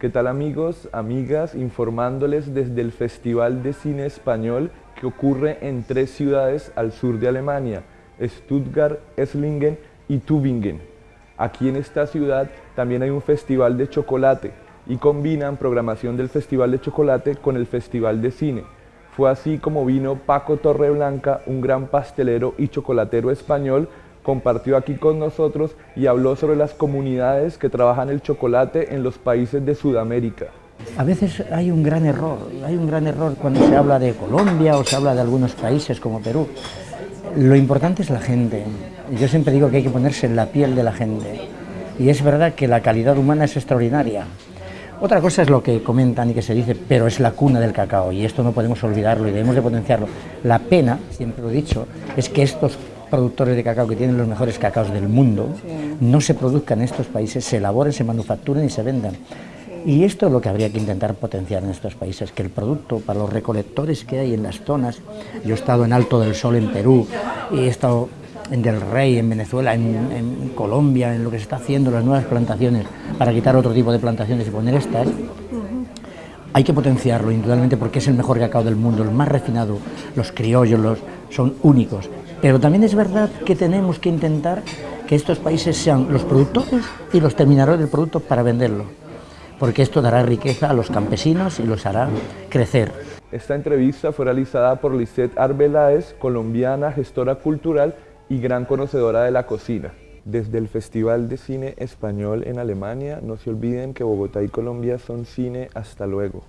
¿Qué tal amigos, amigas? Informándoles desde el Festival de Cine Español que ocurre en tres ciudades al sur de Alemania, Stuttgart, Esslingen y Tübingen. Aquí en esta ciudad también hay un festival de chocolate y combinan programación del Festival de Chocolate con el Festival de Cine. Fue así como vino Paco Torreblanca, un gran pastelero y chocolatero español, compartió aquí con nosotros y habló sobre las comunidades que trabajan el chocolate en los países de Sudamérica. A veces hay un gran error, hay un gran error cuando se habla de Colombia o se habla de algunos países como Perú. Lo importante es la gente. Yo siempre digo que hay que ponerse en la piel de la gente. Y es verdad que la calidad humana es extraordinaria. Otra cosa es lo que comentan y que se dice, pero es la cuna del cacao y esto no podemos olvidarlo y debemos de potenciarlo. La pena, siempre lo he dicho, es que estos productores de cacao que tienen los mejores cacaos del mundo no se produzcan en estos países, se elaboren, se manufacturen y se vendan. Y esto es lo que habría que intentar potenciar en estos países, que el producto para los recolectores que hay en las zonas, yo he estado en Alto del Sol en Perú, y he estado en Del Rey, en Venezuela, en, Colombia, en lo que se está haciendo, las nuevas plantaciones, para quitar otro tipo de plantaciones y poner estas, hay que potenciarlo indudablemente porque es el mejor cacao del mundo, el más refinado, los criollos los, son únicos. Pero también es verdad que tenemos que intentar que estos países sean los productores y los terminadores del producto para venderlo, porque esto dará riqueza a los campesinos y los hará crecer. Esta entrevista fue realizada por Lisette Arbeláez, colombiana, gestora cultural y gran conocedora de la cocina. Desde el Festival de Cine Español en Alemania, no se olviden que Bogotá y Colombia son cine hasta luego.